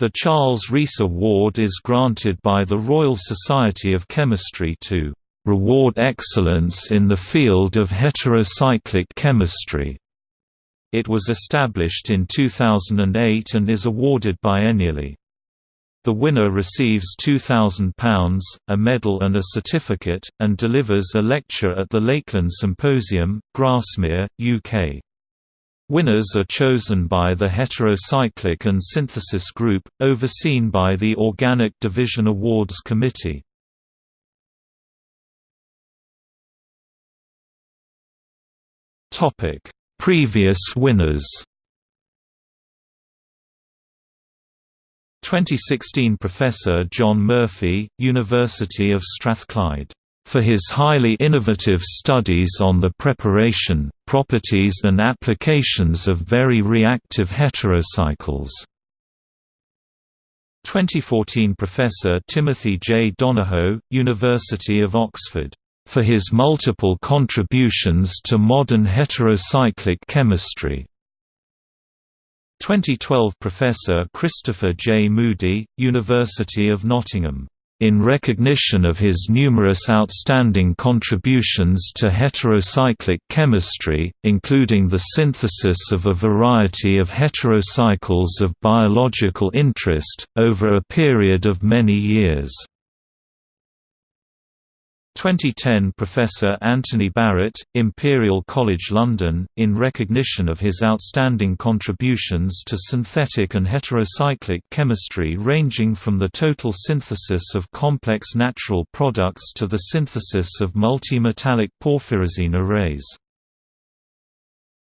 The Charles Rees Award is granted by the Royal Society of Chemistry to "...reward excellence in the field of heterocyclic chemistry." It was established in 2008 and is awarded biennially. The winner receives £2,000, a medal and a certificate, and delivers a lecture at the Lakeland Symposium, Grasmere, UK. Winners are chosen by the Heterocyclic and Synthesis Group, overseen by the Organic Division Awards Committee. Previous winners 2016 Professor John Murphy, University of Strathclyde for his highly innovative studies on the preparation, properties and applications of very reactive heterocycles. 2014 Professor Timothy J. Donohoe, University of Oxford, for his multiple contributions to modern heterocyclic chemistry. 2012 Professor Christopher J. Moody, University of Nottingham in recognition of his numerous outstanding contributions to heterocyclic chemistry, including the synthesis of a variety of heterocycles of biological interest, over a period of many years. 2010 Professor Anthony Barrett, Imperial College London, in recognition of his outstanding contributions to synthetic and heterocyclic chemistry ranging from the total synthesis of complex natural products to the synthesis of multimetallic porphyrazine arrays.